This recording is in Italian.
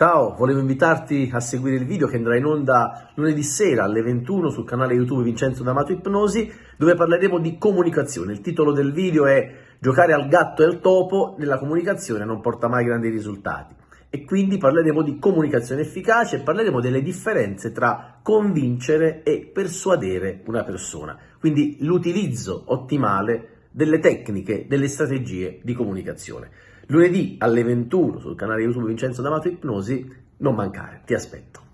Ciao, volevo invitarti a seguire il video che andrà in onda lunedì sera alle 21 sul canale YouTube Vincenzo D'Amato Ipnosi, dove parleremo di comunicazione. Il titolo del video è Giocare al gatto e al topo nella comunicazione non porta mai grandi risultati. E quindi parleremo di comunicazione efficace e parleremo delle differenze tra convincere e persuadere una persona. Quindi l'utilizzo ottimale delle tecniche, delle strategie di comunicazione. Lunedì alle 21 sul canale YouTube Vincenzo D'Amato Ipnosi, non mancare, ti aspetto.